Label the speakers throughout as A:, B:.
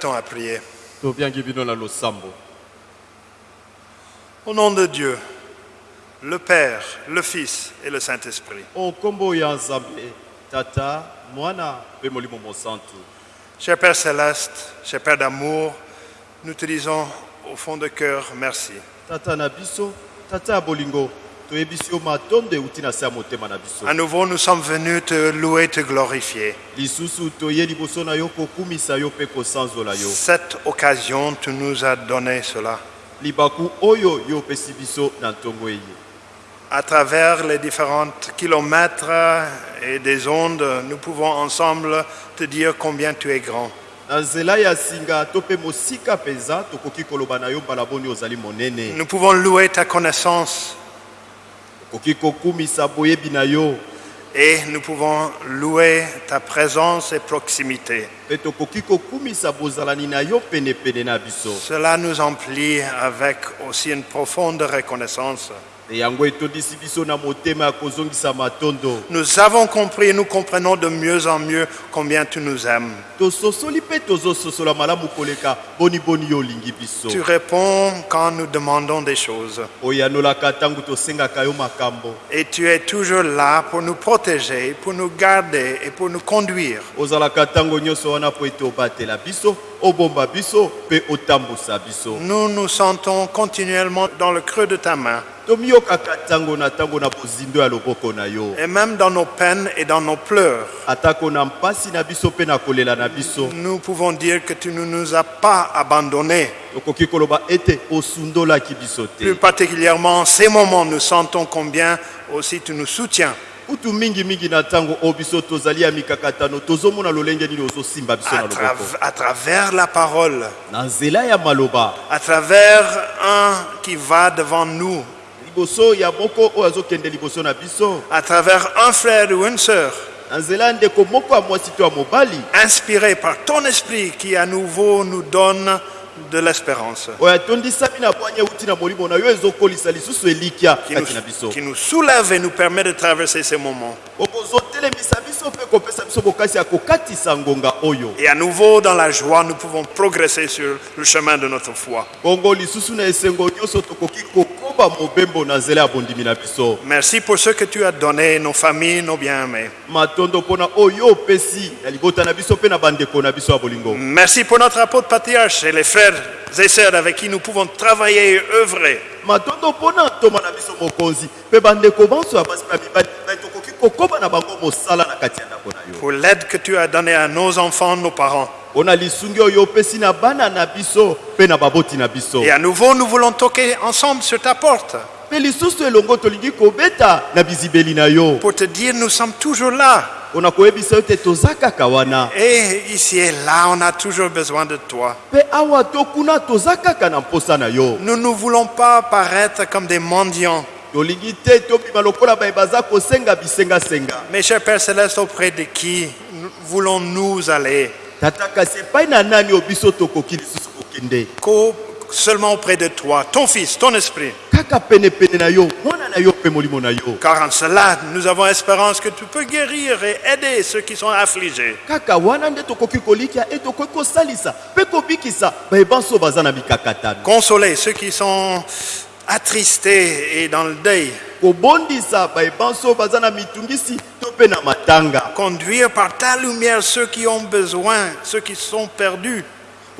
A: invitons à prier. Au nom de Dieu, le Père, le Fils et le Saint-Esprit. Cher Père céleste, cher Père d'amour, nous te disons au fond de cœur merci.
B: tata na biso tata bolingo
A: À nouveau, nous sommes venus te louer, te glorifier. Cette occasion, tu nous as donné cela. À travers les différents kilomètres et des ondes, nous pouvons ensemble te dire combien tu es grand. Nous pouvons louer ta connaissance
B: tokoki kokumisa boyebi na yo
A: et nous pouvons louer ta présence et proximité. Cela nous emplit avec aussi une profonde reconnaissance. Nous avons compris et nous comprenons de mieux en mieux combien tu nous aimes. Tu réponds quand nous demandons des choses. Et tu es toujours là pour nous protéger, pour nous garder et pour nous conduire. Nous nous sentons continuellement dans le creux de ta main. Et même dans nos peines et dans nos pleurs, nous pouvons dire que tu ne nous as pas abandonnés. Plus particulièrement en ces moments, nous sentons combien aussi tu nous soutiens.
B: Kutu mingimingi na ntango oyo biso tozali ya mikakatano tozomona lolenge nini ozosimba biso na
A: À,
B: loboko.
A: à travers la parole,
B: na nzela ya maloba.
A: À travers un qui va devant nous,
B: liboso ya moko oyo azokende liboso na biso.
A: À travers un frère ou une sœur,
B: na nzela ndeko moko ya mwasi to ya mobali.
A: Inspiré par ton esprit qui à nouveau nous donne de l'espérance, qui nous, qui nous soulève et nous permet de traverser ces moments. Et à nouveau, dans la joie, nous pouvons progresser sur le chemin de notre foi. Merci pour ce que tu as donné, nos familles, nos bien-aimés. Merci pour notre apôtre patriarche et les frères et sœurs avec qui nous pouvons travailler et œuvrer. Pour l'aide que tu as donnée à nos enfants, nos parents. Et à nouveau, nous voulons toquer ensemble sur ta porte pour te dire nous sommes toujours là. Et ici et là, on a toujours besoin de toi. Nous ne voulons pas paraître comme des mendiants.
B: Tolingi te tobima lokola baye baza kosenga bisengasenga.
A: Mais cher Père Céleste, auprès de qui nous- voulons-nous aller? Seulement auprès de toi, ton Fils, ton Esprit. Car en cela, nous avons espérance que tu peux guérir et aider ceux qui sont affligés. Consoler ceux qui sont attristés et dans le deuil. Conduire par ta lumière ceux qui ont besoin, ceux qui sont perdus.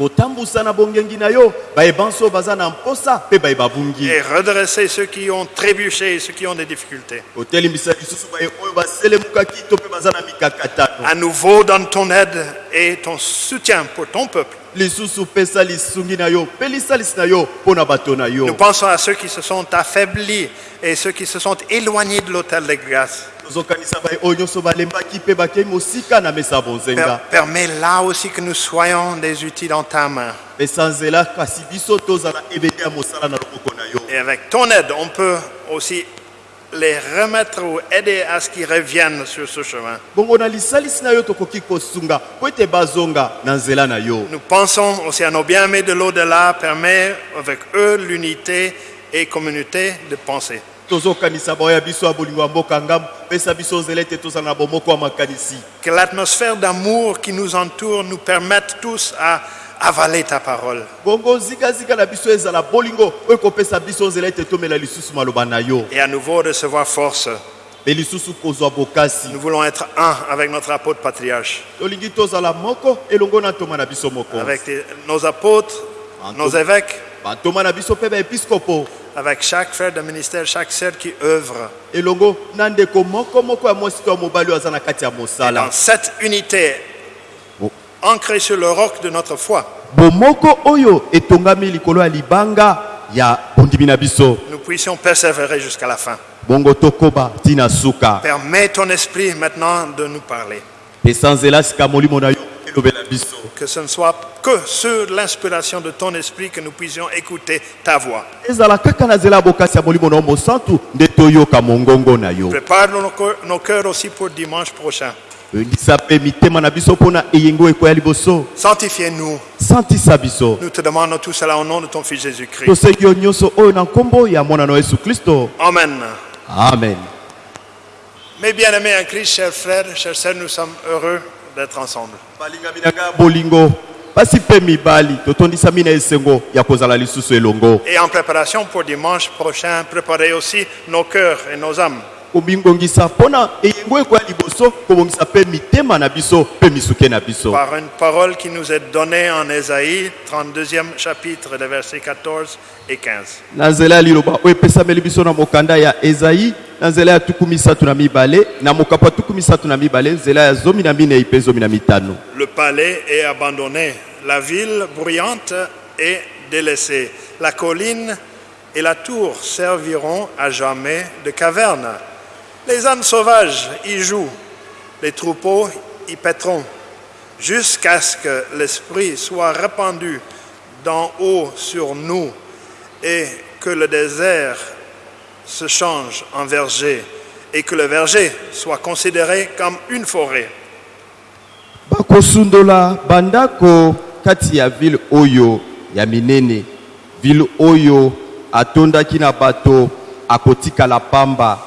B: Kotambusa na bongengi na yo bayebanso baza na mposa mpe bayeba bungi
A: Et redresser ceux qui ont trébuché, ceux qui ont des difficultés.
B: kotelimbisa lisusu baye oyo baselemukaki to mpe baza na mikakatano
A: À nouveau, donne ton aide et ton soutien pour ton peuple.
B: lisusu pesa lisungi na yo mpe lisalisi na yo mpo na bato na yo
A: Nous pensons à ceux qui se sont affaiblis et ceux qui se sont éloignés de l'autel de grâce. Permets là aussi que nous soyons des outils dans ta main. Et avec ton aide, on peut aussi les remettre ou aider à ce qu'ils reviennent sur ce chemin. Nous pensons aussi à nos bien-aimés de l'au-delà, permet avec eux l'unité et communauté de pensée. Que l'atmosphère d'amour qui nous entoure nous permette tous à avaler ta parole. Et à nouveau recevoir force. Nous voulons être un avec notre apôtre patriarche, avec nos apôtres, nos évêques,
B: baepiskopo
A: avec chaque frère de ministère, chaque sœur qui œuvre. Dans
B: mosala
A: cette unité, ancrée sur le roc de notre foi, nous puissions persévérer jusqu'à la fin. Permets ton esprit maintenant de nous parler. Que ce ne soit que sur l'inspiration de ton esprit que nous puissions écouter ta voix. Prépare nos cœurs- nos cœurs aussi pour dimanche prochain. Sanctifie-nous. Nous te demandons tout cela au nom de ton Fils Jésus-Christ. Amen.
B: amen
A: Mes bien-aimés en Christ, chers frères, chers sœurs, nous sommes heureux d'être ensemble.
B: bolingo
A: Et en préparation pour dimanche prochain, préparez aussi nos cœurs et nos âmes. Par une parole qui nous est donnée en Ésaïe, 32e chapitre, les versets 14 et 15. Le palais est abandonné, la ville bruyante est délaissée. La colline et la tour serviront à jamais de caverne. Les ânes sauvages y jouent, les troupeaux y paîtront, jusqu'à ce que l'Esprit soit répandu d'en haut sur nous et que le désert se change en verger et que le verger soit considéré comme une forêt.
B: bakosundola bandako kati ya ville oyo ya minene. Ville oyo atondaki na bato akotikala pamba.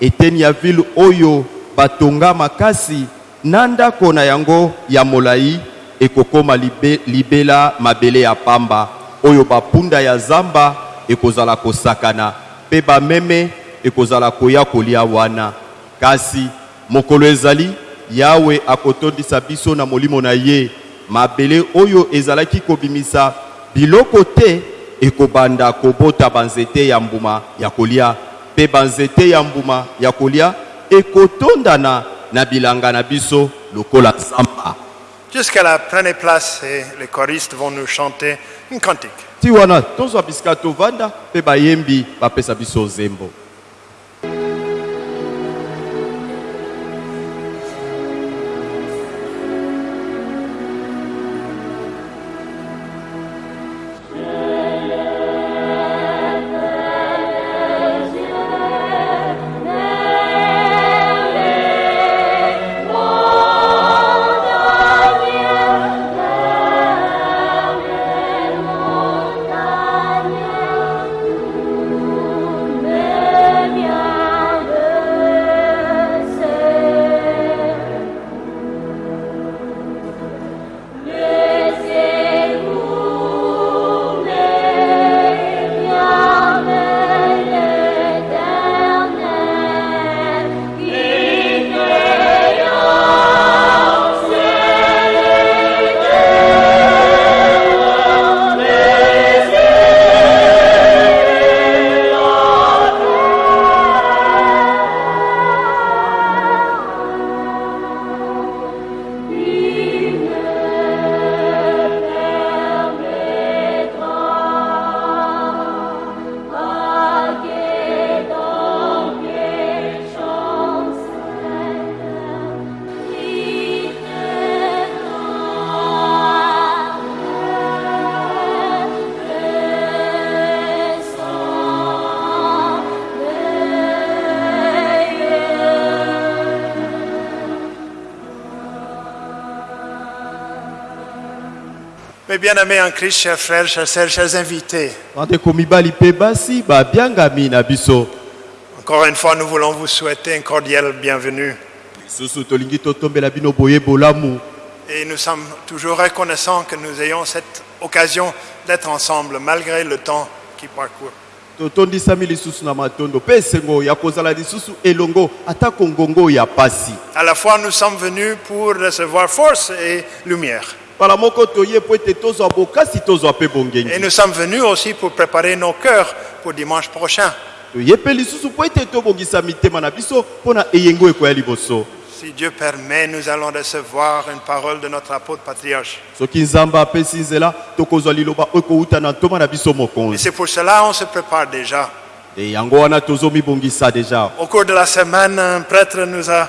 B: Eteni ya ville oyo batonga makasi na ndako na yango ya molai ekokoma libe, libela mabele ya pamba. Oyo bapunda ya zamba ekozala kosakana mpe bameme ekozala koya kolia wana. Kasi mokolo ezali yawe akotondisa biso na molimo na ye. Mabele oyo ezalaki kobimisa biloko te ekobanda kobota banzete ya mbuma ya kolia. Mpe banzete ya mbuma ya kolia ekotondana na bilanga na biso lokola zamba
A: Jusqu'à la pleine place et les choristes vont nous chanter une cantique.
B: ti wana tozwa bisika tovanda mpe bayembi bapesa biso zembo
A: bien-aimés en Christ, chers frères, chers sœurs, chers invités, encore une fois, nous voulons vous souhaiter un cordial bienvenue. Et nous sommes toujours reconnaissants que nous ayons cette occasion d'être ensemble malgré le temps qui parcourt. À la fois, nous sommes venus pour recevoir force et lumière. Et nous sommes venus aussi pour préparer nos cœurs pour dimanche prochain. Si Dieu permet, nous allons recevoir une parole de notre apôtre patriarche. Et c'est pour cela on se prépare déjà.
B: tozomibongisa deja
A: Au cours de la semaine, un prêtre nous a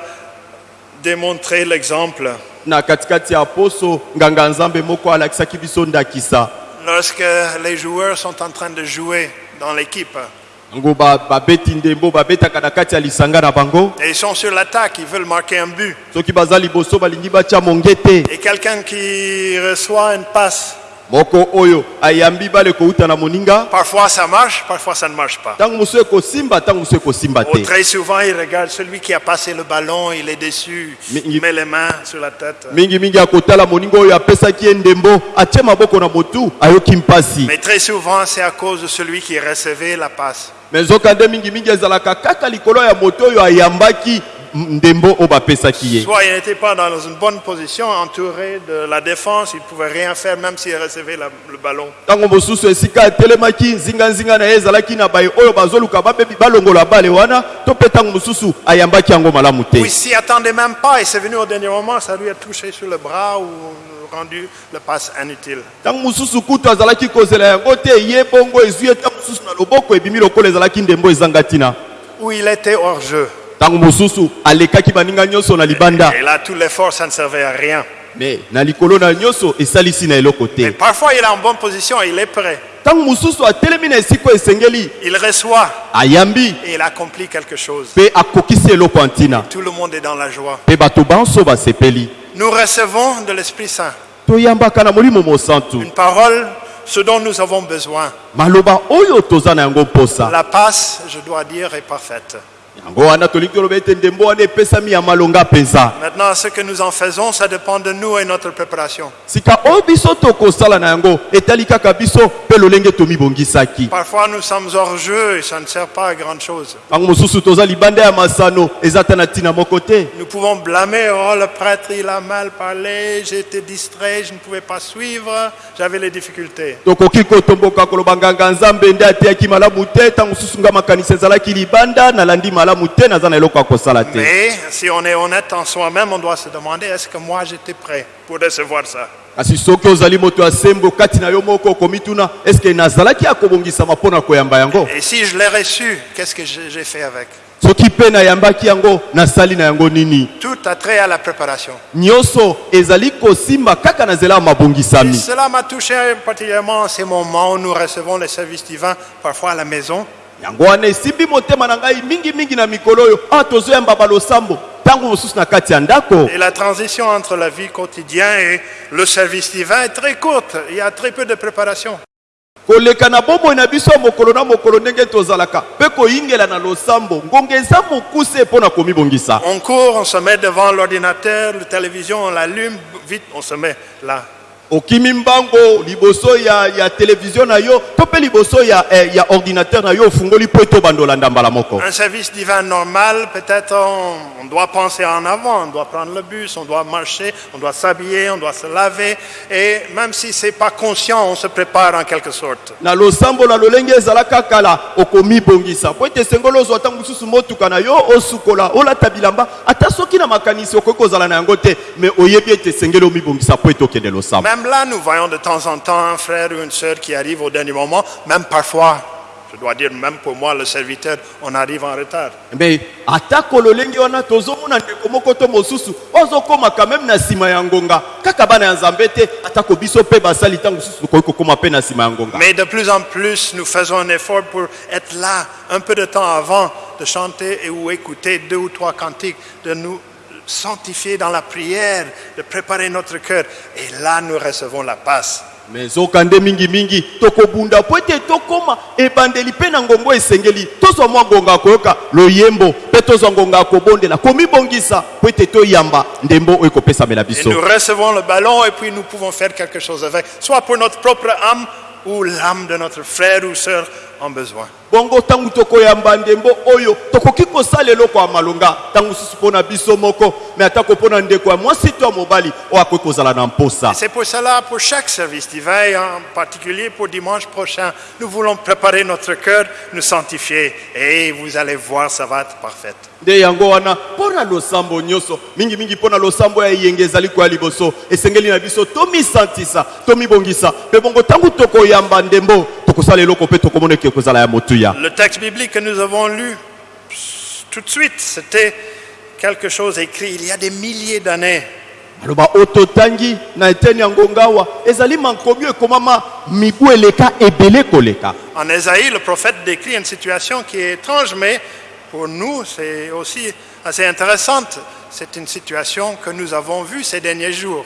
A: démontré l'exemple.
B: na katikati ya poso nganga nzambe moko alakisaki biso ndakisa
A: Lorsque les joueurs sont en train de jouer dans l'équipe
B: yango ba- babeti ndembo babetaka na kati ya lisanga na bango
A: et ils sont sur l'attaque, ils veulent marquer un but.
B: soki baza liboso balingi batya mongete
A: Et quelqu'un qui reçoit une passe,
B: moko oyo ayambi bale kouta na moninga
A: parfois ça marche, parfois ça ne marche pas.
B: ntango mosusu ekosimba ntango mosusu ekosimba
A: Oh,
B: te
A: très souvent, il regarde celui qui a passé le ballon, il est déçu,
B: Mais il-
A: il met les mains sur la tête.
B: mingimingi akotala moninga oyo apesaki ye ndembo atie maboko na motu ayoki mpasi
A: Mais très souvent, c'est à cause de celui qui recevait la passe. Soit il n'était pas dans une bonne position, entouré de la défense, il ne pouvait rien faire même s'il recevait la- le ballon.
B: ntango mosusu esika atelemaki nzinganzinga na ye ezalaki na baye oyo bazoluka babebi balongola bale wana to mpe ntango mosusu ayambaki yango malamu
A: Ou il
B: te
A: s'y attendait même pas et c'est venu au dernier moment, ça lui a touché sur le bras ou rendu le passe inutile. Où il était hors jeu. Et là, tout l'effort, ça ne servait à rien. Mais parfois, il est en bonne position, il est prêt. Il reçoit et il accomplit quelque chose. Tout le monde est dans la joie. Nous recevons de l'Esprit Saint une parole, ce dont nous avons besoin. La passe, je dois dire, est parfaite. Maintenant, ce que nous en faisons, ça dépend de nous et notre préparation. Parfois, nous sommes hors jeu et ça ne sert pas à grand chose. Nous pouvons blâmer, oh, le prêtre, il a mal parlé, été distrait, je ne pouvais pas suivre, j'avais les difficultés. Mais si on est honnête en soi-même, on doit se demander, est-ce que moi j'étais prêt pour recevoir ça?
B: Kasi soki ozali moto ya sembo kati na yo moko okomituna eske nazalaki ya kobongisama mpo na koyamba yango?
A: Et si je l'ai reçu, qu'est-ce que j'ai fait avec?
B: Soki mpe nayambaki yango nasali na yango nini?
A: Tout a trait à la préparation.
B: nyonso ezali kosimba kaka na nzela ya
A: Et
B: mabongisami
A: cela m'a touché particulièrement en ces moments où nous recevons les services divins, parfois à la maison.
B: Yango wana esimbi motema na ngai mingimingi na mikolo oyo awa tozoyamba balosambo ntango mosusu na kati ya ndako
A: Et la transition entre la vie quotidienne et le service divin est très courte. Il y a très peu de préparation.
B: koleka na bomoi na biso ya mokolo na mokolo ndenge tozalaka mpe koyingela na losambo ngonga eza mokuse mpo na komibongisa
A: On court, on se met devant l'ordinateur, la télévision, on l'allume, vite, on se met là.
B: Okimi mbango liboso ya, ya televizio na yo to mpe liboso ya, eh, ya ordinateur na yo ofungoli mpo ete obandolanda mbala moko
A: Un service divin normal, peut-être on, on doit penser en avant, on doit prendre le bus, on doit marcher, on doit s'habiller, on doit se laver. Et même si c'est pas conscient, on se prépare en quelque sorte.
B: na losambo na lolenge ezalaka kala okomibongisa po ete sengoli ozwa ntango mosusu motuka na yo osukola olata bilamba ata soki na makanisi okoki kozala na yango te me oyebi ete esengeli omibongisa po ete okende losambo
A: Même là, nous voyons de temps en temps un frère ou une sœur qui arrive au dernier moment, même parfois, je dois dire, même pour moi, le serviteur, on arrive en retard.
B: me atako lolenge wana tozomona ndeko moko to mosusu. Ozokomaka meme na nsima ya ngonga. Kaka bana ya nzambe te atako biso mpe basali ntango mosusu tokoki kokóma mpe na nsima ya ngonga.
A: Mais de plus en plus, nous faisons un effort pour être là un peu de temps avant de chanter et ou écouter deux ou trois cantiques, de nous sanctifier dans la prière, de préparer notre cœur. Et là, nous recevons la passe.
B: me zokande mingimingi tokobunda po ete tokóma ebandeli mpe na ngongo esengeli tozwa mwa ngonga ya koyoka. Loyembo mpe tozwa ngonga ya kobondela komibongisa. Po ete toyamba ndembo oyo ekopesamela
A: Et
B: biso.
A: nous recevons le ballon et puis nous pouvons faire quelque chose avec, soit pour notre propre âme ou l'âme de notre frère ou sœur en besoin.
B: bongo ntango tokoyamba ndembo oyo tokoki kosala eloko ya malonga ntango mosusu mpo na biso moko me atako mpo na ndeko ya mwasi to mobali oyo akoki kozala na mposa
A: c'est pour cela, pour chaque service d'hiver, en particulier pour dimanche prochain, nous voulons préparer notre cœur, nous sanctifier. Et vous allez voir, ça va être parfait.
B: nde yango wana mpo na losambo nyonso mingimingi mpo na losambo ya eyenge ezali koya liboso esengeli na biso tomisantisa tomibongisa mpe bongo ntango tokoyamba ndembo tokosala eloko mpe tokomona
A: Le texte biblique que nous avons lu tout de suite, c'était quelque chose écrit il y a des milliers d'années. En Ésaïe, le prophète décrit une situation qui est étrange, mais pour nous, c'est aussi assez intéressante. C'est une situation que nous avons vue ces derniers jours.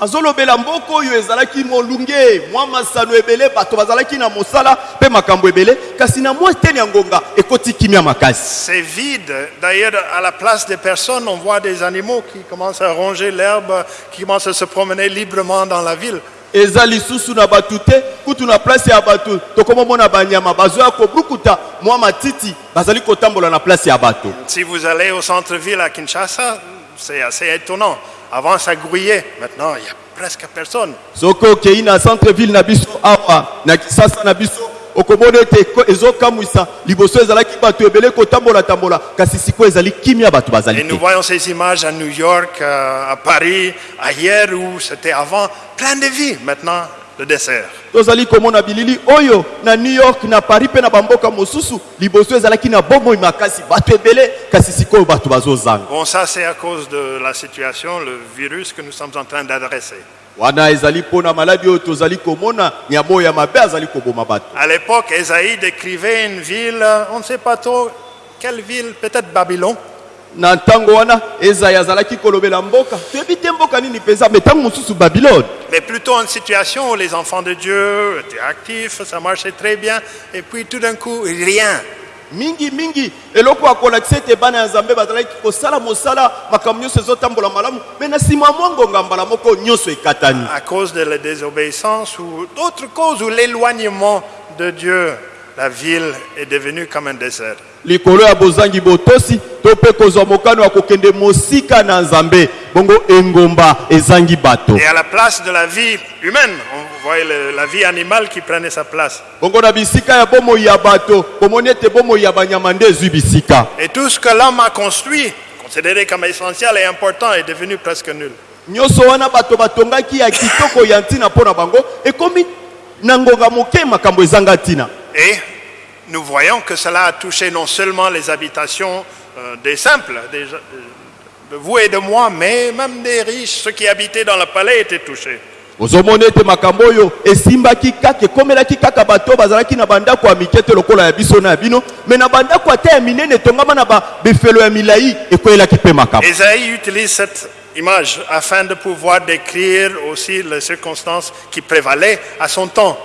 B: azolobela mboka oyo ezalaki molunge mwa masano ebele bato bazalaki na mosala mpe makambo ebele kasi na mwa eteni ya ngonga ekoti kimia makasi
A: C'est vide. D'ailleurs, à la place des personnes, on voit des animaux qui commencent à ronger l'herbe, qui commencent à se promener librement dans la ville.
B: eza lisusu na bato te kutu na place ya bato tokomomona banyama bazoya kobrukuta mwa matiti bazali kotambola na place ya bato
A: Si vous allez au centre-ville à Kinshasa, c'est assez étonnant. Avant, ça grouillait. Maintenant, il n'y a presque personne.
B: soki okei na centre ville na biso awa na kisasa na biso okomona ete ezokamwisa liboso ezalaki bato ebele kotambola-tambola kasi sikoyo ezali kimia bato bazali
A: Et nous voyons ces images à New York, euh, à Paris, ailleurs où c'était avant plein de vie. Maintenant, le dessert.
B: tozali komona bilili oyo na new york na paris mpe na bamboka mosusu liboso ezalaki na bomoi makasi bato ebele kasi sikoyo bato bazozanga
A: Bon, ça, c'est à cause de la situation, le virus que nous sommes en train d'adresser.
B: wana ezali mpo na maladi oyo tozali komona nyama oyo ya mabe azali koboma bato
A: À l'époque, Esaïe décrivait une ville, on ne sait pas trop quelle ville, peut-être Babylone.
B: Na ntango wana ezai azalaki kolobela mboka. Toyebi te mboka nini mpenza? Me ntango mosusu babilone.
A: Mais plutôt une situation où les enfants de Dieu étaient actifs, ça marchait très bien, et puis tout d'un coup, rien.
B: mingi mingi. Eloko ya kolakisa ete bana ya nzambe bazalaki kosala mosala makambo nyonso ezotambola malamu. Me na nsima mwa ngonga mbala moko nyonso ekatani.
A: À cause de la désobéissance ou d'autres causes, ou l'éloignement de Dieu, la ville est devenue comme un désert.
B: likolo ya bozangi botosi to mpe kozwa mokano ya kokende mosika na nzambe bongo engomba ezangi bato
A: Et à la place de la vie humaine, on voyait le- la vie animale qui prenait sa place.
B: bongo na bisika ya bomoi ya bato bomoni ete bomoi ya banyama nde ezwi bisika
A: Et tout ce que l'homme a construit, considéré comme essentiel et important, est devenu presque nul.
B: nyonso wana bato batongaki ya kitoko ya ntina mpo na bango ekomi na ngonga moke makambo ezanga ntina
A: Et nous voyons que cela a touché non seulement les habitations euh, des simples, des gens- de vous et de moi, mais même des riches, ceux qui habitaient dans le palais étaient touchés.
B: ozomona ete makambo oyo esimbaki kaka ekomelaki kaka bato oyo bazalaki na bandako ya mike te lokola ya biso na ya bino me na bandako ata ya minene etongama na babefelo ya milai ekweyelaki mpe makambo
A: Ésaïe utilise cette image afin de pouvoir décrire aussi les circonstances qui prévalaient à son temps.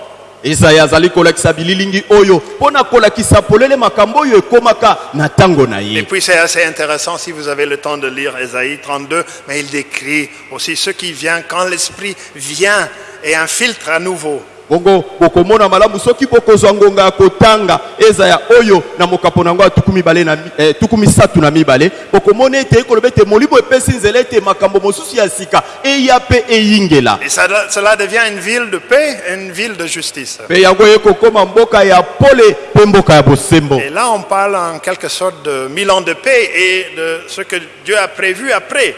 A: Et puis c'est assez intéressant si vous avez le temps de lire Ésaïe 32, mais il décrit aussi ce qui vient quand l'Esprit vient et infiltre à nouveau.
B: Bongo bokomona malamu soki bokozwa ngonga ya kotanga ezaya oyo na mokapo na yango ya tuku mibale na mi- tuku misatu na mibale bokomona ete ekoloba ete molimo epesi nzela ete makambo mosusu ya sika eya mpe eyingela
A: Et ça- cela devient une ville de paix une ville de justice.
B: mpe yango ekokoma mboka ya pole mpe mboka ya bosembo
A: Et là, on parle en quelque sorte de mille ans de paix et de ce que Dieu a prévu après.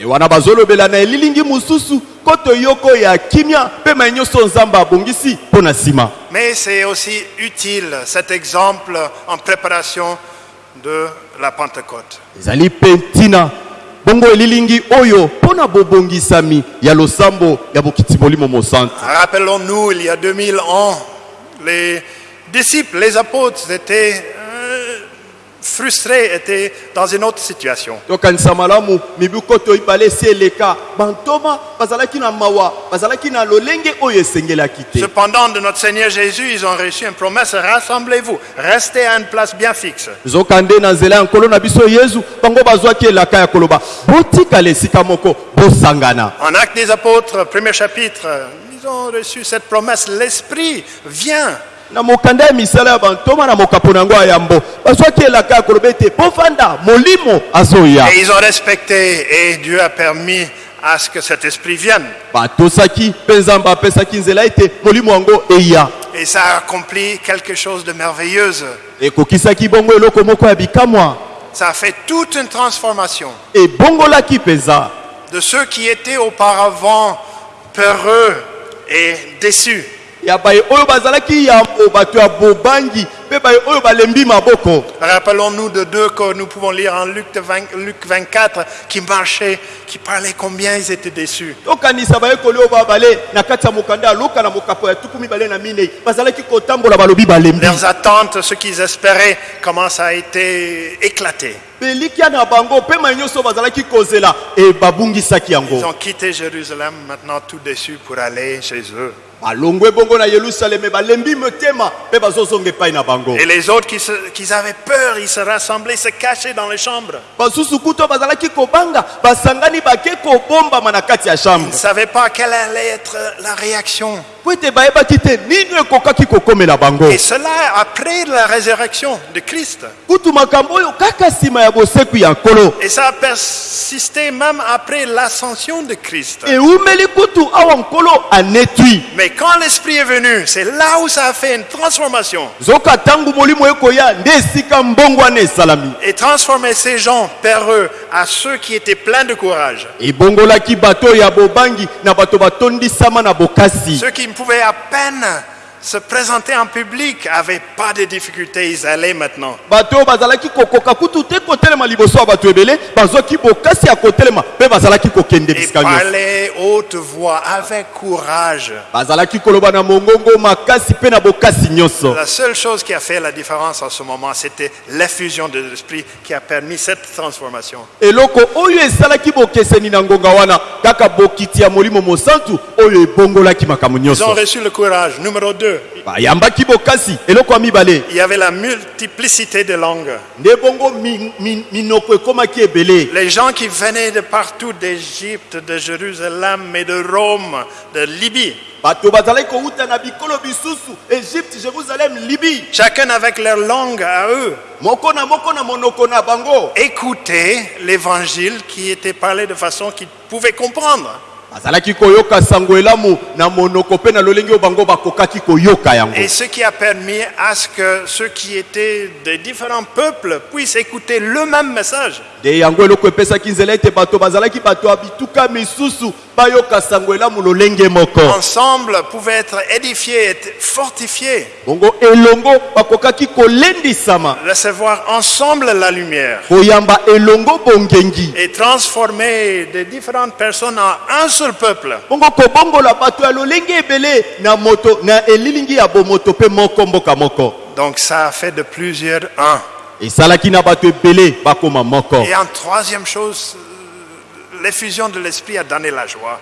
B: E wana bazolobela na elilingi mosusu koto yoko ya kimia mpe mai nyonso nzambe abongisi mpo na nsima.
A: Mais c'est aussi utile cet exemple en préparation de la Pentecôte.
B: ezali mpe ntina. Bongo elilingi oyo mpo na bobongisami ya losambo ya bokiti molimo mosantu
A: Rappelons-nous, il y a 2000 ans, les disciples, les apôtres étaient frustrés, étaient dans une autre situation.
B: tokanisa malamu mibu koto ibale esi eleka bantoma bazalaki na mawa bazalaki na lolenge oyo esengelaki te
A: Cependant, de notre Seigneur Jésus, ils ont reçu une promesse, rassemblez-vous, restez à une place bien fixe.
B: nzokande na nzela ya nkolo na biso yezu bango bazwaki elaka ya koloba botikala esika moko bosangana
A: En Actes des Apôtres, premier chapitre, ils ont reçu cette promesse, l'Esprit vient.
B: Na mokanda ya misala ya bantoma na mokapo na yango ya yambo bazwaki elaka ya koloba ete bovanda molimo azoya
A: Et ils ont respecté et Dieu a permis à ce que cet Esprit vienne.
B: batosaki mpe nzambe apesaki nzela ete molimo yango eya
A: Et ça a accompli quelque chose de merveilleux.
B: ekokisaki bongo eloko moko ya bikamwa
A: Ça a fait toute une transformation
B: ebongolaki mpenza
A: de ceux qui étaient auparavant peureux et déçus.
B: Ya baye oyo bazalaki yambo bato ya bobangi mpe baye oyo balembi maboko
A: Rappelons-nous de deux que nous pouvons lire en Luc, 20 Luc 24 qui marchaient, qui parlaient combien ils étaient déçus.
B: tokanisa bayekoli oyo babale na kati ya mokanda ya luka na mokapo ya tuku mibale na minei bazalaki kotambola balobi balembi
A: Leurs attentes, ce qu'ils espéraient, comment ça a été éclaté.
B: belikia na bango mpe mai nyonso oyo bazalaki kozela babungisaki
A: Ils ont quitté Jérusalem, maintenant tout déçus pour aller chez eux. Et les autres qui, se- qui avaient peur, ils se rassemblaient, se cachaient dans les chambres. Ils ne savaient pas quelle allait être la réaction. Et cela après la résurrection de Christ. Et ça a persisté même après l'ascension de Christ. Mais quand l'Esprit est venu, c'est là où ça a fait une transformation. Et transformer ces gens peureux à ceux qui étaient pleins de courage. Ceux qui pouvaient à peine se présenter en public n'avaient pas de difficultés, ils allaient maintenant. Et parlaient haute voix, avec courage. La seule chose qui a fait la différence en ce moment, c'était l'effusion de l'Esprit qui a permis cette transformation. Ils ont reçu le courage. Numéro 2, il y avait la multiplicité de langues. Les gens qui venaient de partout, d'Égypte, de Jérusalem et de Rome, de Libye, chacun avec leur langue à eux, écoutaient l'évangile qui était parlé de façon qu'ils pouvaient comprendre.
B: Bazalaki koyoka sango elamu na monoko mpe na lolenge oyo bango bakokaki koyoka yango.
A: Et ce qui a permis à ce que ceux qui étaient de différents peuples puissent écouter le même message.
B: nde yango eloko epesaki nzela ete bato bazalaki bato ya bituka misusu bayoka sango elamu lolenge moko.
A: Ensemble, pouvaient être édifiés, être fortifiés,
B: bongo elongo bakokaki kolendisama.
A: Recevoir ensemble la lumière.
B: Koyamba elongo bongengi.
A: Et transformer de différentes personnes en un seul peuple. Donc ça a fait de plusieurs un.
B: esalaki na bato ebele bakoma moko
A: Et en troisième chose, euh, l'effusion de l'esprit a donné la joie.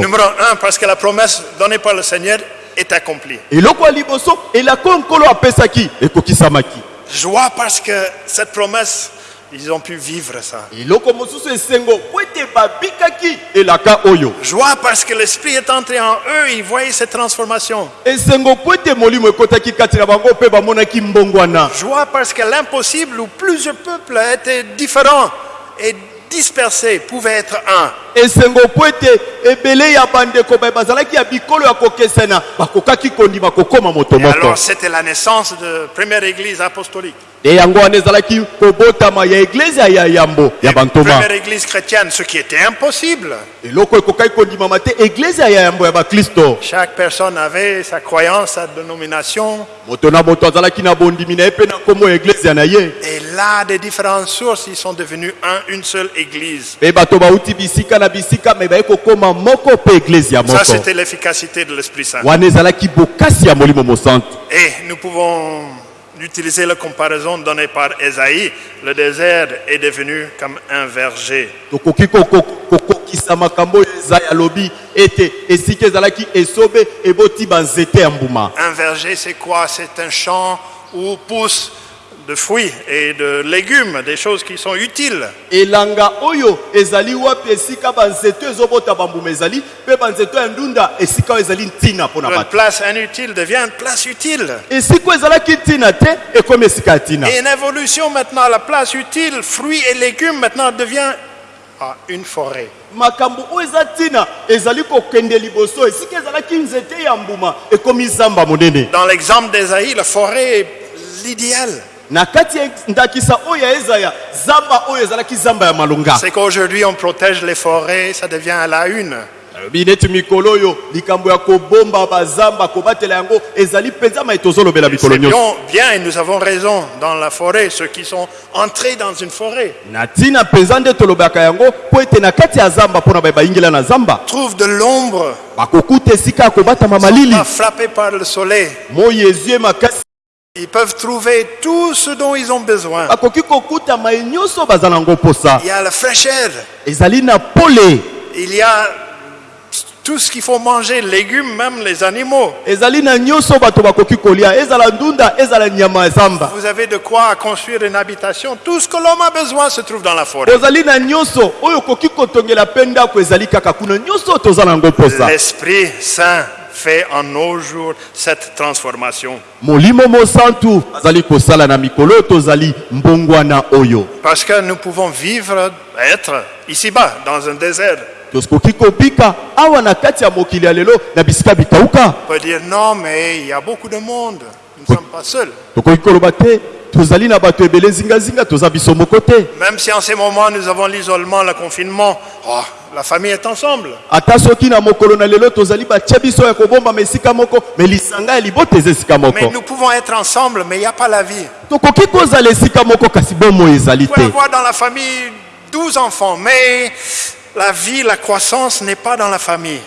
A: Numéro un, parce que la promesse donnée par le Seigneur est accomplie. Joie parce que cette promesse, ils ont pu vivre ça. Joie parce que l'Esprit est entré en eux, ils voyaient cette transformation. Joie parce que l'impossible où plusieurs peuples étaient différents et dispersés pouvait être un. Et alors, c'était la naissance de première église apostolique.
B: E bantoma
A: Première église chrétienne, ce qui était impossible. Chaque personne avait sa croyance, sa dénomination. Et là, des différentes sources, ils sont devenus un, une seule église. Ça, c'était l'efficacité de l'Esprit Saint. Et nous pouvons utiliser la comparaison donnée par Esaïe. Le désert est devenu comme un verger. Un verger, c'est quoi? C'est un champ où poussent de fruits et de légumes, des choses qui sont utiles.
B: elanga oyo ezali wapi esika banzete ezobota bambuma ezali mpe banzete ya ndunda esika ezali ntina mpo na
A: Une
B: bato
A: place inutile devient une place utile.
B: esika oyo ezalaki ntina te ekomi esika ntina
A: Et une évolution maintenant, la place utile, fruits et légumes maintenant devient ah, une forêt.
B: makambo oyo eza ntina ezali kokende liboso esika ezalaki nzete ya mbuma ekomi zamba monene
A: Dans l'exemple d'Esaïe, la forêt est l'idéal.
B: Na kati ya ndakisa oyo ya ezaya zamba oyo ezalaki zamba ya malonga.
A: C'est qu'aujourd'hui on protège les forêts, ça devient à la une.
B: alobi neti mikolo oyo likambo ya kobomba bazamba kobatela yango ezali mpenza mai tozolobela mikolo nyonso.
A: bien, et nous avons raison dans la forêt, ceux qui sont entrés dans une forêt.
B: Na ntina mpenza nde tolobaka yango mpo ete na kati ya zamba mpo na baye bayingela na zamba.
A: Trouvent de l'ombre,
B: bakokuta esika ya kobatama malili.
A: pas frappés par le soleil.
B: moi ezwi ye makasi
A: Ils peuvent trouver tout ce dont ils ont besoin. Il y a la fraîcheur, il y a tout ce qu'il faut manger, légumes, même les animaux. Vous avez de quoi construire une habitation. Tout ce que l'homme a besoin se trouve dans la forêt. L'Esprit Saint fait en nos jours cette transformation. Parce que nous pouvons vivre, être ici-bas, dans un désert.
B: Tokoki kobika awa na kati ya mokili ya lelo na bisika bikauka
A: On peut dire non, mais il y a beaucoup de monde. Nous ne sommes pas seuls.
B: tokoki koloba te tozali na bato ebele zingazinga toza biso moko te
A: Même si en ces moments nous avons l'isolement, le confinement, oh, la famille est ensemble.
B: ata soki na mokolo na lelo tozali batia biso ya kobombama esika moko me lisanga ya libota eza esika
A: Mais
B: moko
A: nous pouvons être ensemble, mais il n'y a pas la vie.
B: tokoki kozala esika moko kasi bomoi ezali te
A: avoir dans la famille 12 enfants, mais la vie, la croissance n'est pas dans la famille.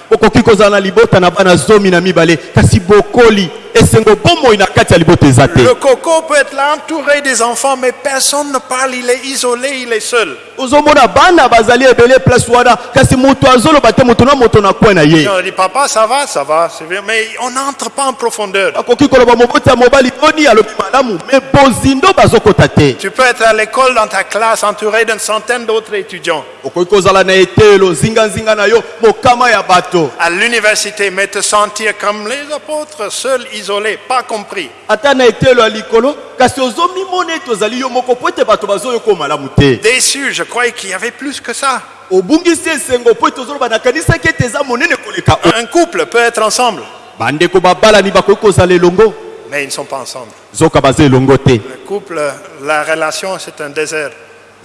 A: Le coco peut être là entouré des enfants, mais personne ne parle, il est isolé, il est seul. Et on dit, papa, ça va, ça va, c'est bien, mais on n'entre pas en profondeur. Tu peux être à l'école dans ta classe entouré d'une centaine d'autres étudiants. À l'université, mais te sentir comme les apôtres, seul, pas compris. Déçu, je croyais qu'il y avait plus que ça. Un couple peut être ensemble, mais ils ne sont pas ensemble. Le couple, la relation, c'est un désert.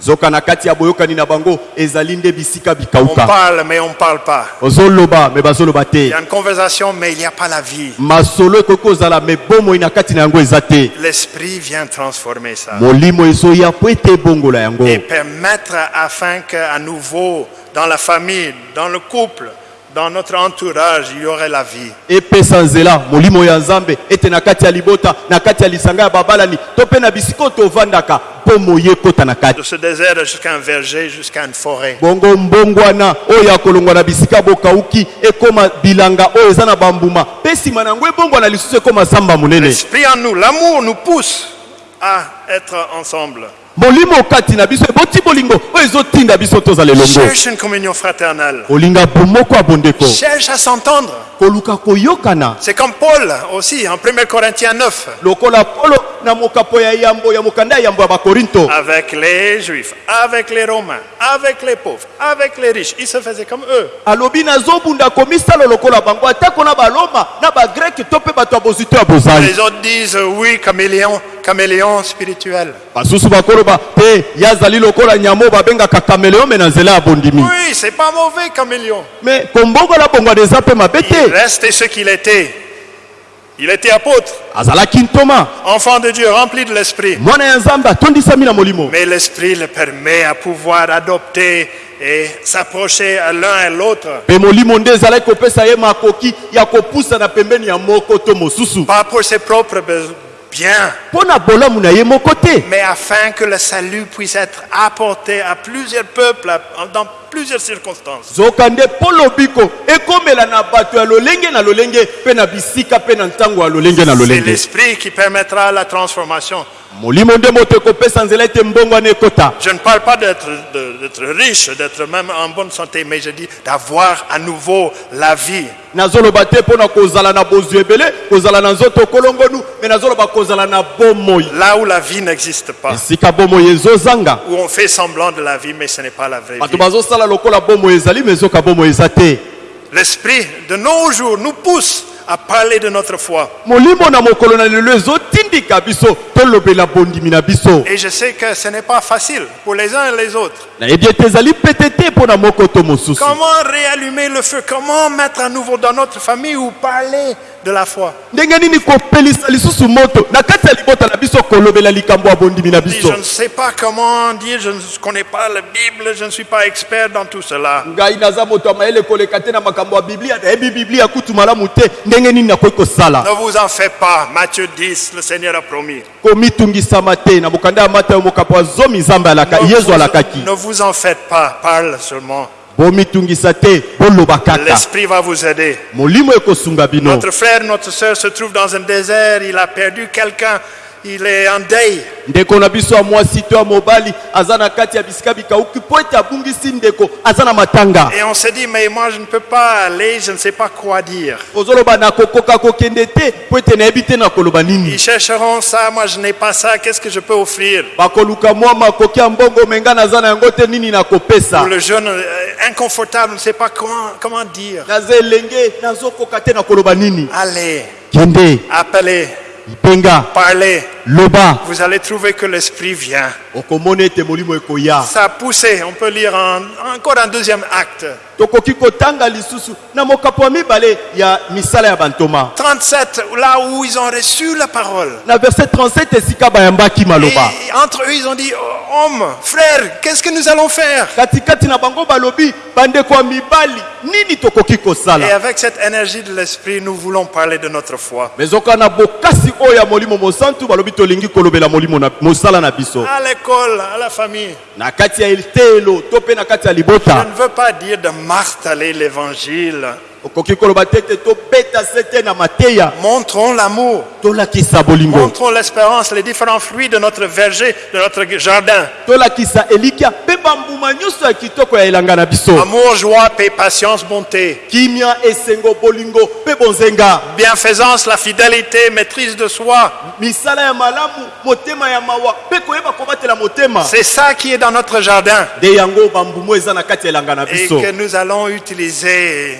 B: Zoka na kati ya boyokani na bango ezali nde bisika
A: On
B: bikauka
A: parle, mais on ne parle pas.
B: ozoloba me bazoloba
A: Il y
B: te
A: a une conversation, mais il n'y a pas la vie.
B: masolo ekoki kozala me bomoi na kati na yango eza te.
A: L'Esprit vient transformer ça.
B: Molimo ezoya po ete ebongola yango.
A: Et permettre afin qu'à nouveau, dans la famille, dans le couple, dans notre entourage, il y aurait la vie.
B: epesa nzela molimo ya nzambe ete na kati ya libota na kati ya lisanga ya babalani to mpe na bisika oyo tovandaka bomoi ekota na kati
A: De ce désert jusqu'à un verger, jusqu'à une forêt.
B: bongo mbongwana oyo ya kolongwa na bisika bokauki ekoma bilanga oyo eza na bambuma mpe nsima na yango ebongwana lisusu ekoma zamba monene
A: L'Esprit en nous, l'amour nous pousse à être ensemble.
B: Molimo kati na biso eboti bolingo oyo ezotinda biso tozala elongo
A: Cherche une communion fraternelle.
B: kolinga bomoko ya bondeko
A: Cherche à s'entendre.
B: koluka koyokana
A: C'est comme Paul aussi en 1 Corinthiens 9.
B: lokola polo na mokapo ya yambo ya mokanda ya yambo ya bakorinto
A: Avec les juifs, avec les romains, avec les pauvres, avec les riches. Il se faisait comme eux.
B: alobi nazobunda komisala lokola bango atako na baloma na bagreke to mpe bato ya bozwi to ya bozali
A: Les autres disent oui, caméléon, caméléon spirituel.
B: basusu bakoloba te ye azali lokola nyama oyo babengaka kameleo me na nzela ya bondimi
A: Oui, c'est pas mauvais, caméléon.
B: me kombongola bongwana eza mpe mabe
A: Il
B: te
A: restait ce qu'il était. Il était apôtre,
B: azalaki ntoma
A: enfant de Dieu, rempli de l'esprit.
B: mwana ya nzambe atondisami na molimo
A: Mais l'esprit le permet à pouvoir adopter et s'approcher à l'un et l'autre.
B: mpe molimo nde ezalaki kopesa ye makoki ya kopusa na pembeni ya moko to mosusu
A: Pas pour ses propres be-
B: te
A: mais afin que le salut puisse être apporté à plusieurs peuples, dans plusieurs circonstances.
B: zoka nde mpo lobiko ekomela na bato ya lolenge na lolenge mpe na bisika mpe na ntango ya lolenge na
A: C'est
B: lolenge
A: l'esprit qui permettra la transformation.
B: molimo nde moto ekopesa nzela ete mbongwana ekota
A: Je ne parle pas d'être de- d'être riche, d'être même en bonne santé, mais je dis d'avoir à nouveau la vie.
B: nazoloba te mpo na kozala na bozwi ebele kozala na nzoto kolongonu me nazoloba kozala na bomoi
A: Là où la vie n'existe pas,
B: esika bomoi ezozanga
A: où on fait semblant de la vie, mais ce n'est pas la vraie
B: bato
A: vie.
B: bazosala lokola bomoi ezali me ezoka bomoi eza te
A: L'esprit de nos jours nous pousse à parler de notre foi.
B: molimo na mokolo na lelo ezotindika biso tolobela bondimi na biso
A: Et je sais que ce n'est pas facile pour les uns et les autres.
B: nayebi ete ezali pete te mpo na moko to mosusu
A: Comment réallumer le feu? Comment mettre à nouveau dans notre famille ou parler de la foi Je ne sais pas comment dire, je ne connais pas la Bible, je ne suis pas expert dans tout cela. Ne vous en faites pas. Matthieu 10, le Seigneur a promis. Ne vous, ne vous en faites pas. Parle seulement. L'Esprit va vous aider. Notre frère, notre soeur se trouve dans un désert. Il a perdu quelqu'un. Il est en deuil.
B: ndeko na biso ya mwasi to ya mobali aza na kati ya bisika bikauki mpo ete abungisi ndeko aza na matanga.
A: Et on se dit, mais moi je ne peux pas aller, je ne sais pas quoi dire.
B: ozoloba nakokoka kokende te mpo ete nayebi te na koloba nini?
A: Ils chercheront ça, moi je n'ai pas ça, qu'est-ce que je peux offrir?
B: Bakoluka mwa makoki ya mbongo me ngai naza na yango te nini nakopesa?
A: Pour le jeune euh, inconfortable, on ne sait pas comment, comment dire.
B: naza elenge nazokoka te na koloba nini?
A: Allez,
B: kende.
A: Appelez,
B: lipenga
A: parlez.
B: loba
A: Vous allez trouver que l'Esprit vient. Ça a poussé, on peut lire en- encore un deuxième acte.
B: tokoki kotanga lisusu. Na mokapo ya mibale ya misala ya bantoma.
A: 37, là où ils ont reçu la parole.
B: na verset 37 esika bayambaki maloba.
A: Et entre eux, ils ont dit, oh, homme, frère, qu'est-ce que nous allons faire? Et avec cette énergie de l'Esprit, nous voulons parler de notre foi.
B: me
A: À l'école, à la famille.
B: ya
A: Je ne veux pas dire de marteler l'évangile. Montrons l'amour. Montrons l'espérance, les différents fruits de notre verger, de notre jardin. Amour, joie, paix, patience, bonté. Bienfaisance, la fidélité, maîtrise de soi. C'est ça qui est dans notre jardin et que nous allons utiliser.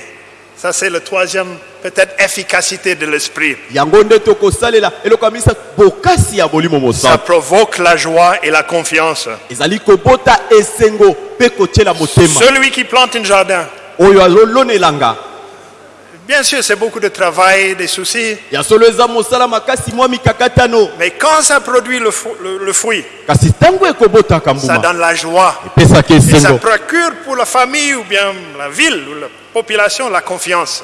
A: Ça, c'est le troisième, peut-être, efficacité de l'esprit. Ça provoque la joie et la confiance. Celui qui plante un jardin, bien sûr, c'est beaucoup de travail, des soucis, mais quand ça produit le, fu- le- le fruit, ça donne la joie. Et ça procure pour la famille ou bien la ville ou la population la confiance.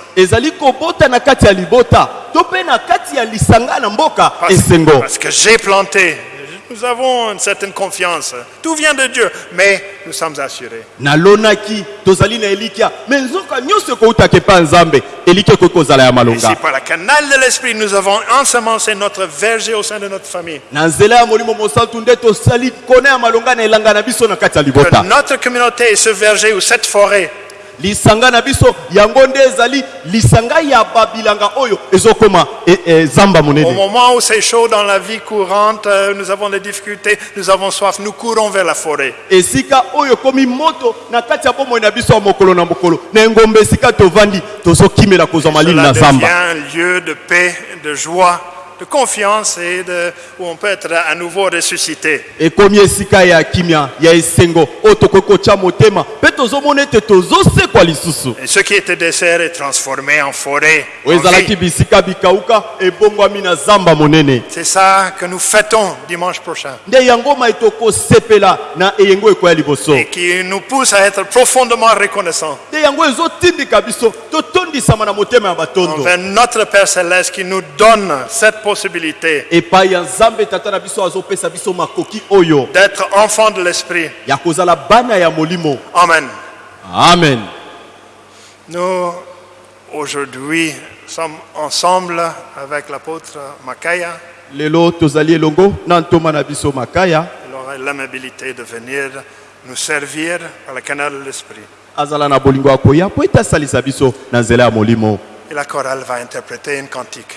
A: parce que j'ai planté,
C: Nous avons une certaine confiance. Tout vient de Dieu, mais nous sommes assurés.
B: nalonaki tozali na elikya me nzoka nyonso ekoutaka epa nzambe. Elikya ekoki kozala ya malonga.
C: Si par le canal de l'Esprit, nous avons ensemencé notre verger au sein de notre famille,
B: na nzela ya molimo mosantu nde tosali kona ya malonga na elanga na biso na kati ya libota.
C: Notre communauté est ce verger ou cette forêt
B: lisanga na biso. Yango nde ezali lisanga ya babilanga oyo ezokoma e, e, zamba
C: Au
B: monene
C: moment où c'est chaud dans la vie courante, euh, nous avons des difficultés, nous avons soif, nous courons vers la forêt.
B: esika oyo ekomi moto na kati ya bomoi na biso ya mokolo na mokolo na engombe esika tovandi tozokimela kozwa malili na zamba.
C: un lieu de paix, de joie, de confiance et de, où on peut être à nouveau ressuscité.
B: ekomi esika ya kimia ya esengo oyo tokoki kotya motema mpe tozomona ete tozosekwa lisusu?
C: Et ce qui était désert est transformé en forêt. en
B: oyo ezalaki
C: vie.
B: bisika bikauka ebongwami na zamba monene
C: C'est ça que nous fêtons dimanche prochain
B: nde yango mai tokosepela na eyengo ekoya liboso
C: et qui nous pousse à être profondément reconnaissants
B: nde yango ezotindika biso totondisama na motema ya batondo
C: envers notre Père Céleste qui nous donne cette possibilité
B: epai ya nzambe tata na biso azopesa biso makoki oyo
C: d'être enfants de l'Esprit.
B: ya kozala bana ya molimo
C: Amen.
B: amen
C: Nous, aujourd'hui, sommes ensemble avec l'apôtre Makaya.
B: lelo tozali elongo na ntoma na biso makaya
C: Il aura l'amabilité de venir nous servir par le canal de l'Esprit.
B: azala na bolingo ya koya mpo ete asalisa biso na nzela ya molimo
C: Et la chorale va interpréter une cantique.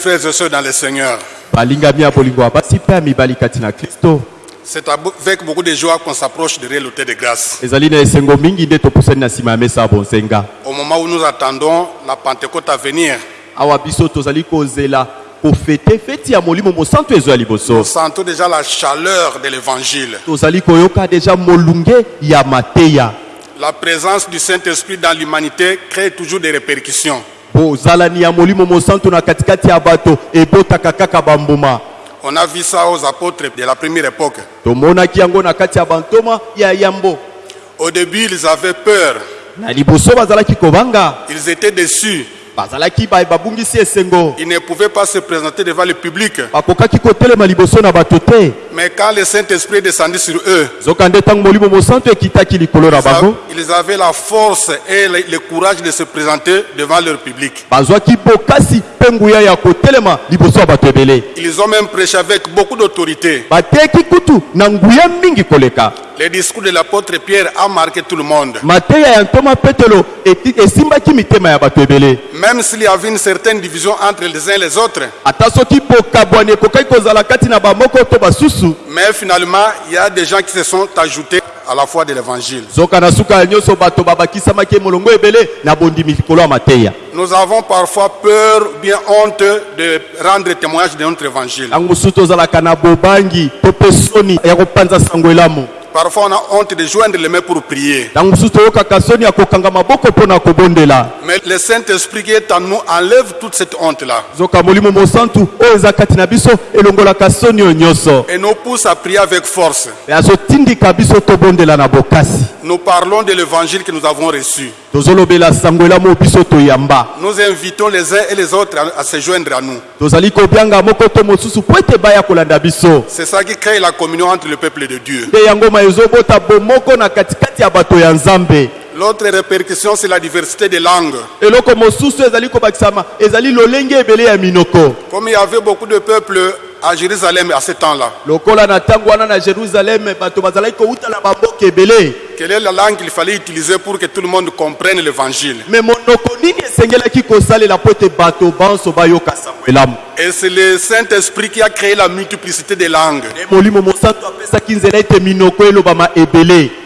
D: Frères et sœurs dans le Seigneur, c'est avec beaucoup de joie qu'on s'approche de l'autel de grâce. Au moment où nous attendons la Pentecôte à venir, nous sentons déjà la chaleur de l'évangile. La présence du Saint-Esprit dans l'humanité crée toujours des répercussions.
B: Bozalani ya molimo mosantu na katikati ya bato ebotaka kaka bambuma.
D: On a vu ça aux apôtres de la première époque.
B: tomonaki yango na kati ya bantoma ya yambo.
D: Au début, ils avaient peur,
B: na liboso bazalaki kobanga
D: ils étaient déçus, Ils ne pouvaient pas se présenter devant le public. Mais quand le Saint-Esprit est descendu sur eux, ils avaient la force et le, courage de se présenter devant leur public. Ils ont même prêché avec beaucoup d'autorité. Le discours de l'apôtre Pierre a marqué tout le monde. Même s'il y avait une certaine division entre les uns et les autres, mais finalement, il y a des gens qui se sont ajoutés à la foi de l'évangile. Nous avons parfois peur, bien honte de rendre témoignage de notre évangile. Parfois, on a honte de joindre les mains pour prier. Mais le Saint-Esprit qui est en nous enlève toute cette honte-là et nous pousse à prier avec force. Nous parlons de l'évangile que nous avons reçu. Nous invitons les uns et les autres à, à se joindre à nous. C'est ça qui crée la communion entre le peuple de Dieu. L'autre répercussion, c'est la diversité des langues. Comme il y avait beaucoup de peuples à Jérusalem à ce temps-là, quelle est la langue qu'il fallait utiliser pour que tout le monde comprenne l'évangile. Et c'est le Saint-Esprit qui a créé la multiplicité des langues.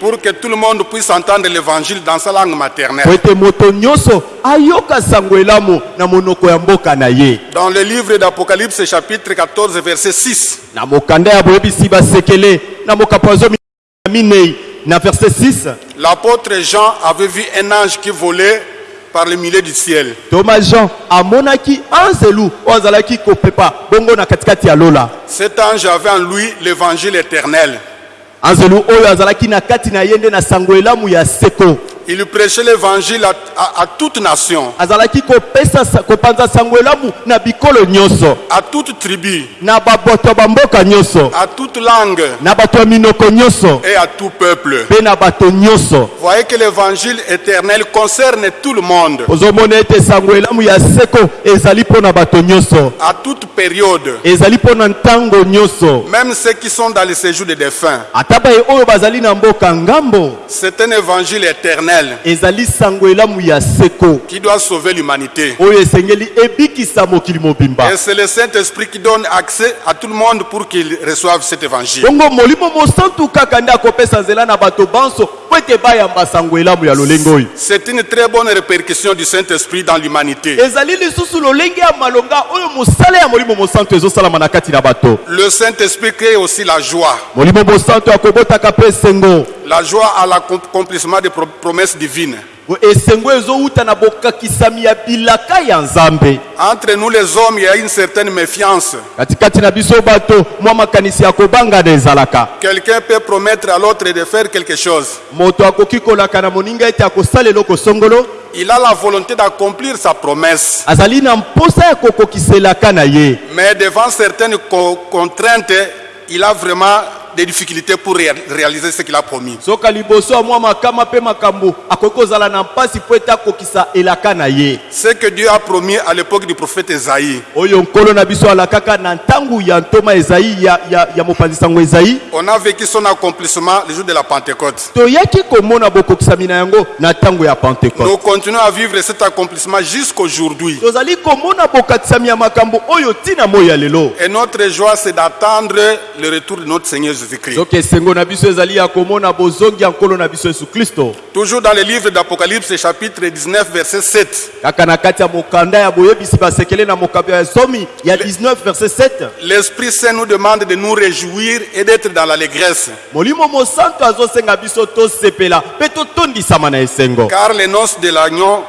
D: Pour que tout le monde puisse entendre l'évangile dans sa langue maternelle. Dans le livre d'Apocalypse chapitre 14 verset 6,
B: na verset 6
D: l'apôtre Jean avait vu un ange qui volait par le milieu du ciel.
B: toma jean amonaki anzelu oyo azalaki kopepa bongo na katikati ya lola
D: Cet ange avait en lui l'évangile éternel.
B: anzelu oyo azalaki na kati na ye nde na sango elamu ya seko
D: Il prêchait l'évangile à, à- à toute nation, à toute tribu, à toute langue et à tout peuple.
B: nyonso.
D: Voyez que l'évangile éternel concerne tout le monde, à toute période, même ceux qui sont dans le séjour des défunts. C'est un évangile éternel
B: ezali sango elamu ya seko
D: qui doit sauver l'humanité.
B: oyo esengeli ebikisa mokili mobimba
D: Et c'est le Saint-Esprit qui donne accès à tout le monde pour qu'ils reçoivent cet évangile.
B: bongo molimo mosantu kaka nde akopesa nzela na bato banso po ete bayamba sango elamu ya lolenge oyo
D: C'est une très bonne répercussion du Saint-Esprit dans l'humanité.
B: ezali lisusu lolenge ya malonga oyo mosala ya molimo mosantu ezosalama na kati na bato
D: Le Saint-Esprit crée aussi la joie.
B: molimo mosantu akobotaka mpe esengo
D: La joie à l'accomplissement des pro- promesses divines. Entre nous les hommes, il y a une certaine méfiance. Quelqu'un peut promettre à l'autre de faire quelque chose. Il a la volonté d'accomplir sa promesse. Mais devant certaines co- contraintes, il a vraiment des difficultés pour ré- réaliser ce qu'il a promis. Ce que Dieu a promis à l'époque du prophète Esaïe. On a vécu son accomplissement le jour de la Pentecôte. Nous continuons à vivre cet accomplissement jusqu'aujourd'hui. Et notre joie, c'est d'attendre le retour de notre Seigneur Jésus-Christ. Toujours dans le livre d'Apocalypse, chapitre 19, verset 7.
B: kaka na kati ya mokanda ya boyebisi basekele na mokambi ya zomi ya 19 verset 7
D: L'Esprit Saint nous demande de nous réjouir et d'être dans l'allégresse. Car les noces de l'agneau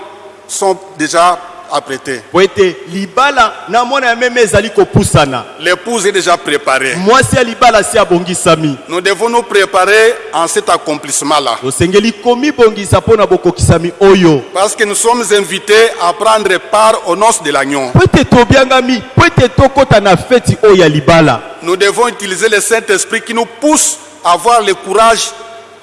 D: sont déjà apprêtée.
B: po ete libala na mwana ya meme ezali kopusana
D: L'épouse est déjà préparée.
B: mwasi ya libala si abongisami
D: Nous devons nous préparer en cet accomplissement-là.
B: tosengeli komibongisa mpo na bokokisami oyo
D: Parce que nous sommes invités à prendre part aux noces de l'agneau.
B: po ete tobiangami po ete tokɔta na feti oyo ya libala
D: Nous devons utiliser le Saint-Esprit qui nous pousse à avoir le courage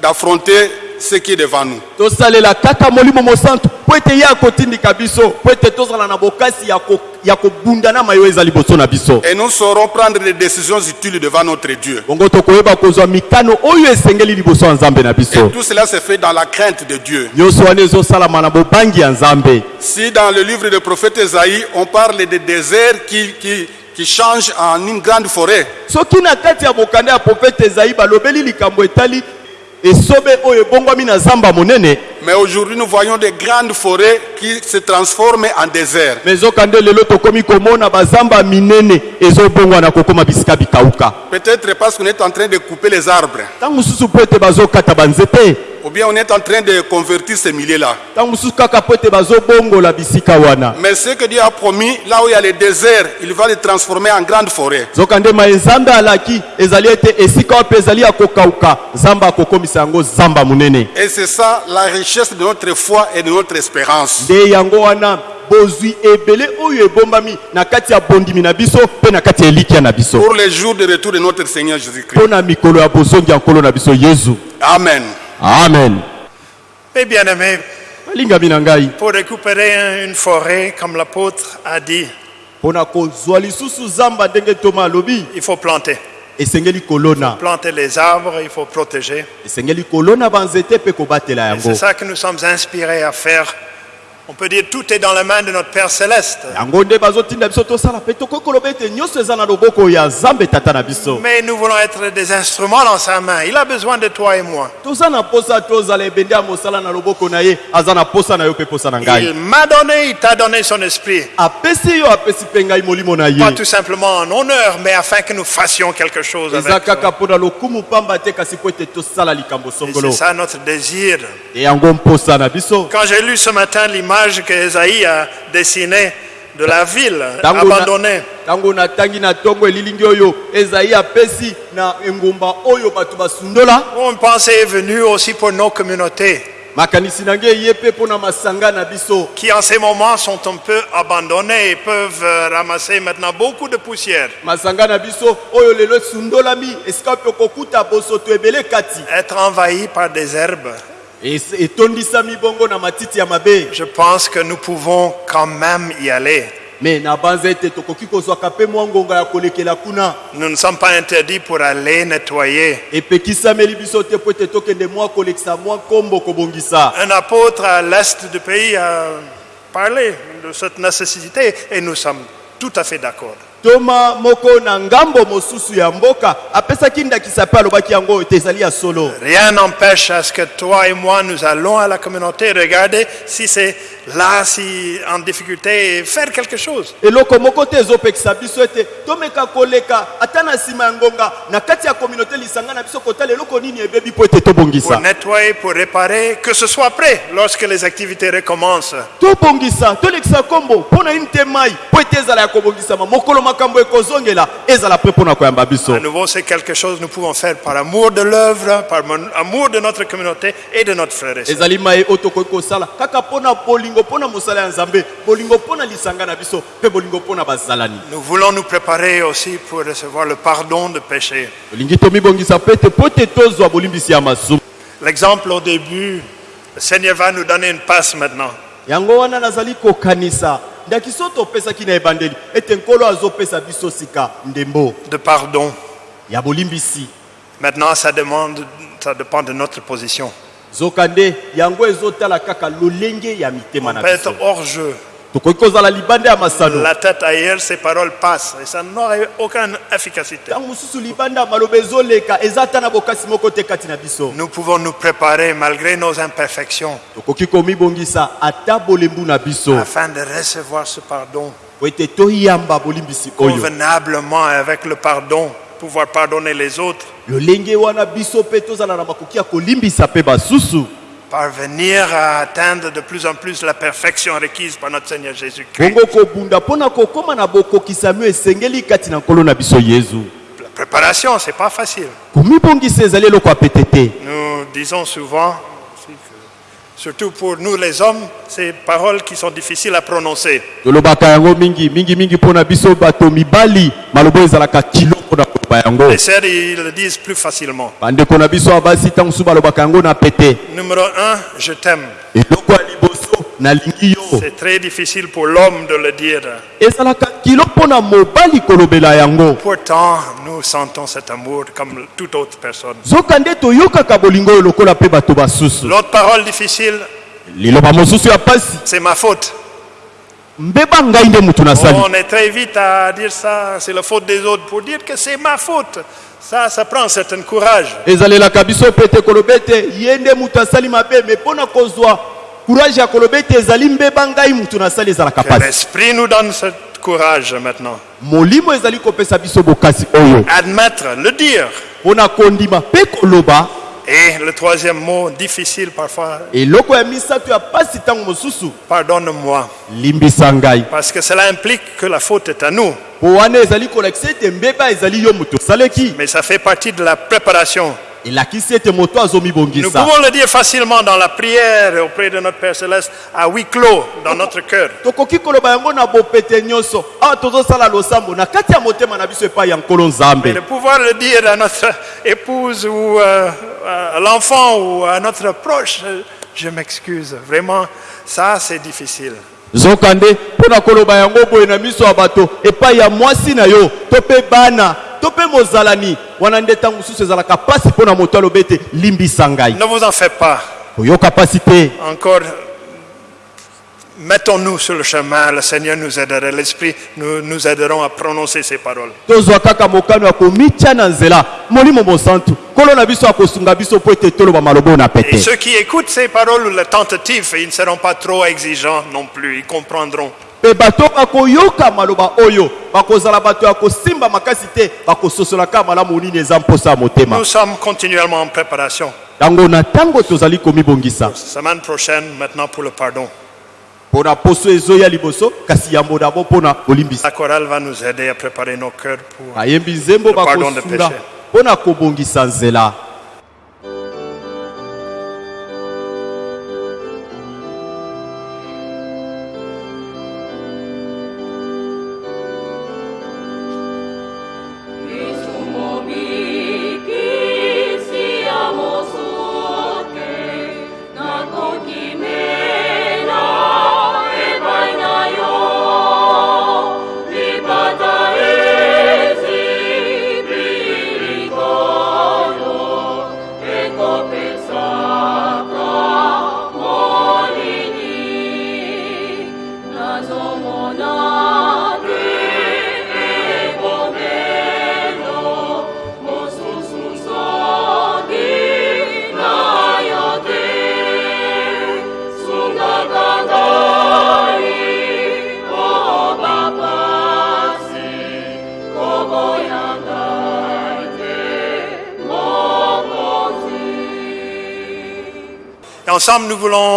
D: d'affronter ce qui est devant nous.
B: tosalela kaka molimo mosantu po ete ye akotindika biso po ete tozala na bokasi ya ko- ya kobunda na mayo eza liboso na biso
D: Et nous saurons prendre des décisions utiles devant notre Dieu.
B: bongo tokoyeba kozwa mikano oyo esengeli liboso ya nzambe na
D: Et
B: biso
D: tout cela se fait dans la crainte de Dieu.
B: nyonso wana ezosalama na bobangi ya nzambe
D: Si dans le livre du prophète Esaïe, on parle des déserts qui, qui, qui changent en une grande forêt,
B: soki na kati ya bokanda ya profete ezai balobeli likambo etali
D: mais aujourd'hui nous voyons des grandes forêts qui se transforment en
B: bikauka
D: Peut-être parce qu'on est en train de couper les arbres, ou bien on est en train de convertir ces milliers-là. Mais ce que Dieu a promis, là où il y a les déserts, il va les transformer en grandes forêts.
B: Zamba monene
D: Et c'est ça la richesse de notre foi et de notre espérance.
B: nde yango wana bozwi ebele oyo ebombami na kati ya bondimi na biso mpe na kati ya elikya na biso
D: Pour les jours de retour de notre Seigneur Jésus-Christ.
B: mpo na mikolo ya bozongi ya nkolo na biso yezu
D: Amen.
B: amen
A: Mes bien-aimés,
B: balingami na ngai
A: pour récupérer un- une forêt, comme l'apôtre a dit,
B: mpo na kozwa lisusu zamba ndenge toma alobi
A: il faut planter.
B: Kolona
A: Planter les arbres, il faut protéger. C'est ça que nous sommes inspirés à faire. On peut dire tout est dans la main de notre Père céleste. Mais nous voulons être des instruments dans sa main. Il a besoin de toi et moi. Il m'a donné, il t'a donné son esprit. Pas tout simplement en honneur, mais afin que nous fassions quelque chose avec. C'est ça notre désir. Quand j'ai lu ce matin l'image que Esaïe a dessinée de la ville abandonnée,
B: ntango natangi na ntongo elilingi oyo ezai apesi na engumba oyo bato basundola.
A: Une pensée est venue aussi pour nos communautés.
B: Makanisi na ngai eye mpe mpo na masanga na biso.
A: Qui en ces moments sont un peu abandonnées et peuvent euh, ramasser maintenant beaucoup de poussière.
B: masanga na biso oyo lelo esundolami esika mpe okokuta bosoto ebele kati.
A: Être envahi par des herbes, Je pense que nous pouvons quand même y aller. Nous ne sommes pas interdits pour aller nettoyer. Un apôtre à l'est du pays a parlé de cette nécessité et nous sommes tout à fait d'accord.
B: Toma moko na ngambo mosusu ya mboka apesaki ndakisa mpe alobaki yango ete ezali ya solo
A: Rien n'empêche à ce que toi et moi, nous allons à la communauté regarder si c'est là, si en difficulté, et faire quelque chose.
B: eloko moko te ezopekisa biso ete tomeka koleka ata na nsima ya ngonga na kati ya kominauté lisanga na biso kotala eloko nini ebebi mpo ete
A: Pour
B: tobongisa
A: nettoyer, pour réparer, que ce soit prêt lorsque les activités recommencent.
B: tobongisa tolekisa nkombo mpo na ini te mai mpo ete ezala ya kobongisama mokolo
A: À nouveau, c'est quelque chose que nous pouvons faire par amour de l'œuvre, par amour de notre communauté et de notre frère et sœur. Nous voulons nous préparer aussi pour recevoir le pardon de péché. L'exemple au début, le Seigneur va nous donner une passe maintenant.
B: Yango wana nazali kokanisa ndaki so topesaki na ebandeli ete nkolo azopesa biso sika ndembo
A: de pardon.
B: ya bolimbisi
A: Maintenant, ça, demande, ça dépend de notre position.
B: zoka nde yango ezotala kaka lolenge ya mitema na biso
A: hors jeu. La tête ailleurs, ces paroles passent et ça n'aurait aucune efficacité. Nous pouvons nous préparer malgré nos imperfections afin de recevoir ce pardon. Convenablement avec le pardon, pouvoir pardonner les autres, parvenir à atteindre de plus en plus la perfection requise par notre Seigneur Jésus-Christ. La préparation, c'est pas facile. Nous disons souvent, surtout pour nous les hommes, ces paroles qui sont difficiles à prononcer. Les sœurs, ils le disent plus facilement. Numéro un, je t'aime. C'est très difficile pour l'homme de le dire. Pourtant, nous sentons cet amour comme toute autre personne. L'autre parole difficile, c'est ma faute. On est très vite à dire ça, c'est la faute des autres, pour dire que c'est ma faute. Ça, ça prend un certain courage.
B: Na courage ya koloba ete ezali mbeba ngai motu nasali ezalaka
A: Que
B: pasi
A: l'Esprit nous donne ce courage maintenant.
B: molimo ezali kopesa biso bokasi oyo
A: Admettre, le dire.
B: mpo na kondima mpe koloba
A: Et le troisième mot, difficile parfois,
B: eloko ya misato ya pasi ntango mosusu
A: pardonne-moi.
B: limbisa ngai
A: Parce que cela implique que la faute est à nous.
B: mpo wana ezali kolakisa ete mbeba ezali yo moto osaleki
A: Mais ça fait partie de la préparation. Nous pouvons le dire facilement dans la prière auprès de notre Père Céleste, à huis clos, dans notre cœur. Mais de pouvoir le dire à notre épouse ou euh, à l'enfant ou à notre proche, je m'excuse. Vraiment, ça c'est difficile.
B: Zoka nde mpo na koloba yango boye na miso ya bato epai ya mwasi na yo to mpe bana to mpe mozalani. Wana nde ntango mosusu ezalaka pasi mpo na moto aloba ete limbisa ngai.
A: Ne vous en faites pas.
B: koyoka pasi te.
A: Encore, mettons-nous sur le chemin. Le Seigneur nous aidera. L'Esprit nous, nous aideront à prononcer ces paroles. Et ceux qui écoutent ces paroles ou les tentatives, ils ne seront pas trop exigeants non plus. Ils comprendront.
B: mpe bato bakoyoka maloba oyo bakozala bato ya kosimba makasi te bakososolaka malamu nini eza mposa ya motema
A: Nous sommes continuellement en préparation.
B: yango na ntango tozali komibongisa
A: La chorale va nous aider à préparer nos cœurs pour Le pardon de péché.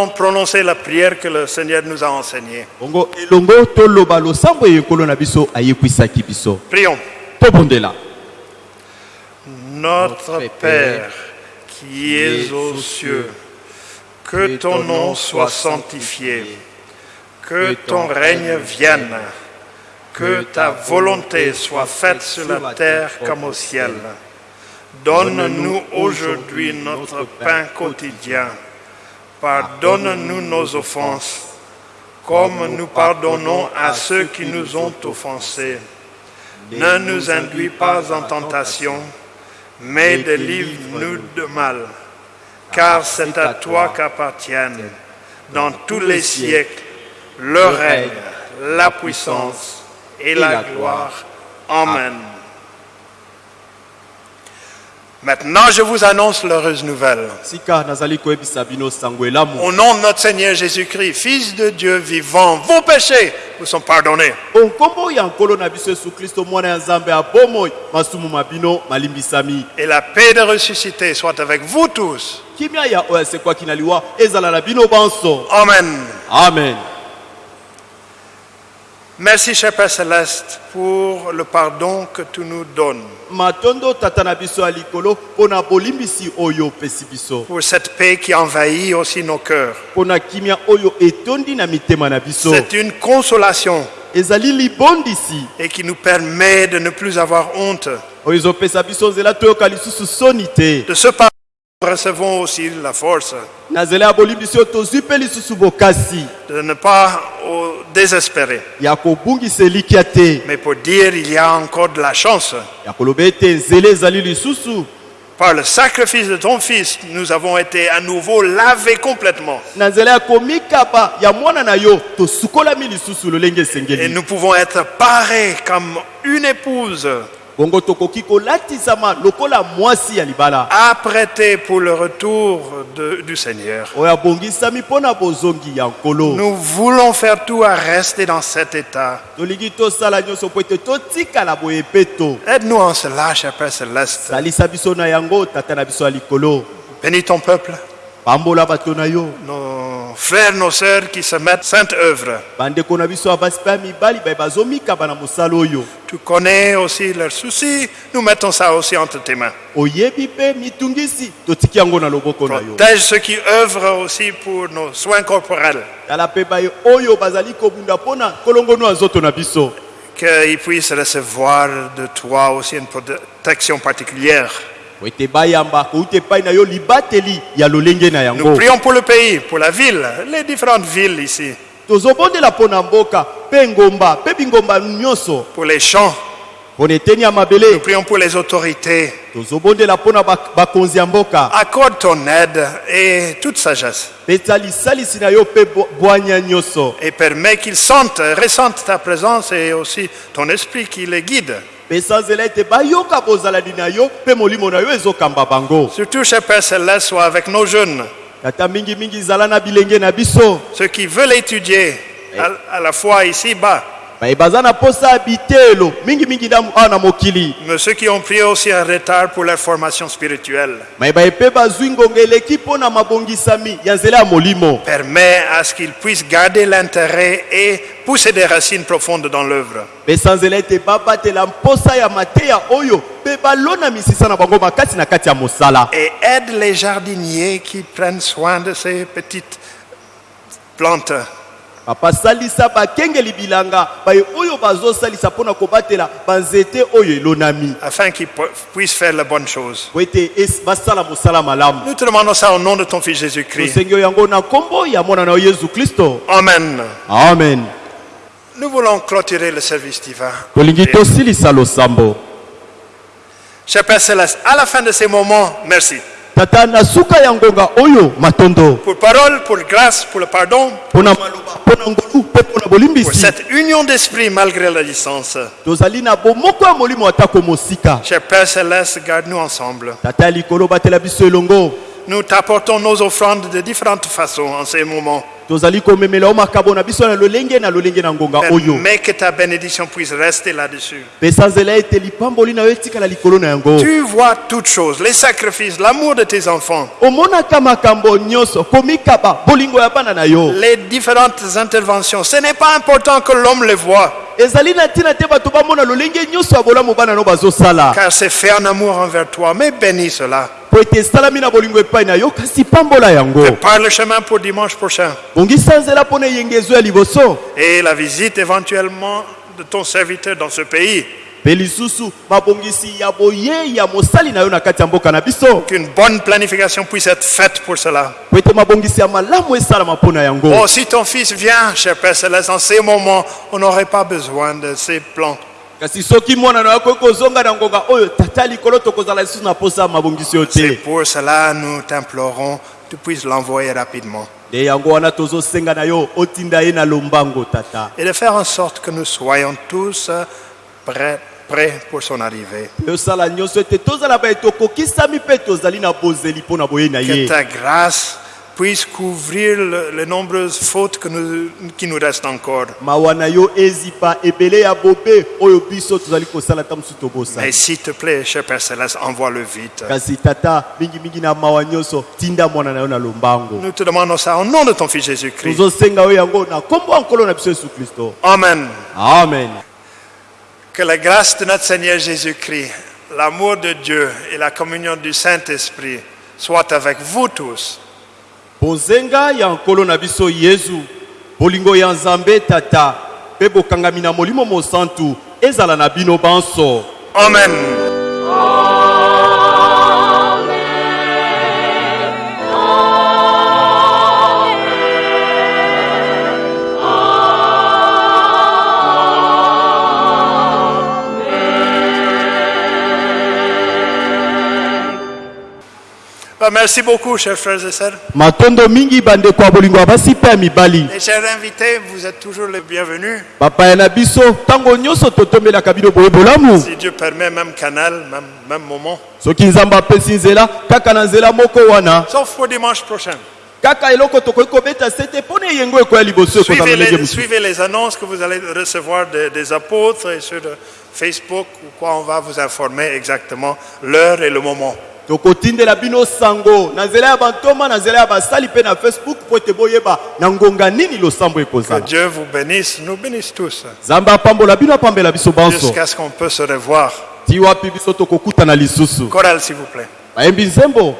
A: Prononcer la prière que le Seigneur nous a enseignée. Prions. Notre Père, qui es aux cieux, que ton nom soit sanctifié, que ton règne vienne, que ta volonté soit faite sur la terre comme au ciel. Donne-nous aujourd'hui notre pain quotidien. Pardonne-nous nos offenses, comme nous pardonnons à ceux qui nous ont offensés. Ne nous induis pas en tentation, mais délivre-nous de mal. Car c'est à toi qu'appartiennent, dans tous les siècles, le règne, la puissance et la gloire. Amen. Maintenant, je vous annonce l'heureuse nouvelle. Au nom de notre Seigneur Jésus-Christ, Fils de Dieu vivant, vos péchés vous sont pardonnés. Et la paix de ressuscité soit avec vous tous.
B: kimia ya oyo asekwaki na liwa ezala na bino banso
A: Amen.
B: amen
A: Merci, cher Père Céleste, pour le pardon que tu nous donnes, pour cette paix qui envahit aussi nos cœurs. C'est une consolation. Et qui nous permet de ne plus avoir honte. De ce pardon, recevons aussi la force de ne pas oh, désespérer, mais pour dire il y a encore de la chance. Par le sacrifice de ton Fils, nous avons été à nouveau lavés complètement. Et nous pouvons être parés comme une épouse apprêtée pour le retour de- du Seigneur. Nous voulons faire tout à rester dans cet état. Aide-nous en cela, cher Père Céleste. Bénis ton peuple, nos frères, nos sœurs qui se mettent sainte œuvre. Tu connais aussi leurs soucis. Nous mettons ça aussi entre tes mains. Protège ceux qui œuvrent aussi pour nos soins corporels. Qu'ils puissent recevoir de toi aussi une protection particulière. Nous prions pour le pays, pour la ville, les différentes villes ici, pour les champs. Nous prions pour les autorités. Accorde ton aide et toute sagesse. Et permets qu'ils sentent, ressentent ta présence et aussi ton esprit qui les guide.
B: Pesa nzela ete bayoka bozalani na yo mpe molimo na yo ezokamba bango.
A: Surtout, cher Père Céleste, sois avec nos jeunes,
B: tata mingimingi zala na bilenge na biso.
A: Ceux qui veulent étudier à, à la fois ici-bas,
B: mokili
A: mais ceux qui ont pris aussi un retard pour leur formation spirituelle.
B: molimo
A: Permets à ce qu'ils puissent garder l'intérêt et pousser des racines profondes dans l'œuvre. Et aide les jardiniers qui prennent soin de ces petites plantes.
B: Papa salisa bakengeli bilanga baye oyo bazosalisa mpo na kobatela banzete oyo elonami
A: afin qu'ils pu- puissent faire la bonne chose.
B: po ete es- basala mosala malamu
A: Nous te demandons ça au nom de ton Fils Jésus-Christ.
B: tosengi yo yango na nkombo ya mwana na yo yesu kristo
A: Amen.
B: amen
A: Nous voulons clôturer le service divin.
B: tolingi tosilisa losambo
A: Cher Père Céleste, à la fin de ces moments, merci.
B: Tata na suka ya ngonga oyo matondo
A: Pour parole, pour grâce, pour le pardon, pour cette union d'esprit malgré la distance.
B: tozali na bomoko ya molimo atako mosika
A: Cher Père Céleste, garde-nous ensemble.
B: tata likolo batela biso elongo
A: Nous t'apportons nos offrandes de différentes façons en ces moments. Mais que ta bénédiction puisse rester là-dessus. Tu vois toutes choses, les sacrifices, l'amour de tes enfants, les différentes interventions. Ce n'est pas important que l'homme les voit, car c'est fait en amour envers toi. Mais bénis cela.
B: Po ete esalami na bolingo epai na yo kasi pambola yango
A: Prépare le chemin pour dimanche prochain
B: bongisa nzela mpo na eyengezo ya liboso
A: et la visite éventuellement de ton serviteur dans ce pays.
B: mpe lisusu mabongisi ya boyei ya mosali na yo na kati ya mboka na biso
A: Qu'une bonne planification puisse être faite pour cela.
B: po ete mabongisi ya malamu esalama mpo na yango
A: Oh, si ton fils vient, cher Père Céleste, en ces moments, on n'aurait pas besoin de ces plans.
B: Kasi soki mwana na yo akoki kozonga na ngonga oyo tata likolo tokozala lisusu na posa ya mabongisi
A: C'est
B: te
A: pour cela nous t'implorons, tu puisses l'envoyer rapidement.
B: nde yango wana tozosenga na yo otinda ye na lombango tata
A: Et de faire en sorte que nous soyons tous euh, prêts prêts pour son arrivée.
B: tosala nyonso ete tozala baye tokokisami mpe tozali na bozeli mpo na boye na
A: Que
B: ye
A: ta grâce puisse couvrir le- les nombreuses fautes que nous- qui nous restent encore.
B: mawa na yo ezipa ebele ya bobe oyo biso tozali kosala ta mosusu tobosana
A: Mais s'il te plaît, cher Père Céleste, envoie-le vite.
B: kasi tata mingimingi na mawa nyonso tinda mwana na yo na lombango
A: Nous te demandons ça au nom de ton Fils Jésus-Christ.
B: tozosenga yo yango na nkombo ya nkolo na biso yesu kristo
A: Amen.
B: amen
A: Que la grâce de notre Seigneur Jésus-Christ, l'amour de Dieu et la communion du Saint-Esprit soient avec vous tous.
B: Bonzenga ya nkolo na biso yesu bolingo ya nzambe tata. Mpe bokangami na molimo mosantu ezala na bino banso.
A: Amen. Bah, Merci beaucoup, chers frères et sœurs.
B: matondo mingi bolingo mibali
A: chers invités, vous êtes toujours les bienvenus.
B: biso boye bolamu
A: Si Dieu permet, même canal, même, même moment.
B: soki nzambe apesi nzela kaka na nzela moko wana
A: Sauf pour dimanche prochain.
B: kaka eloko tokoki kobeta sete mpo na eyengo ekoya liboso ekozala
A: Suivez les, annonces que vous allez recevoir de- des apôtres et sur Facebook ou quoi, on va vous informer exactement l'heure et le moment.
B: Tokotindela bino sango. Na nzela ya bantoma na nzela ya basali mpe na facebook mpo ete boyeba na ngonga nini losambo
A: Que
B: ekozala
A: Dieu vous bénisse, nous bénisse tous,
B: nzambe apambola bino apambela biso banso.
A: Jusqu'à ce qu'on puisse se revoir.
B: ti wapi biso tokokutana lisusu.
A: Chorale, s'il vous plaît.
B: bayembi nzembo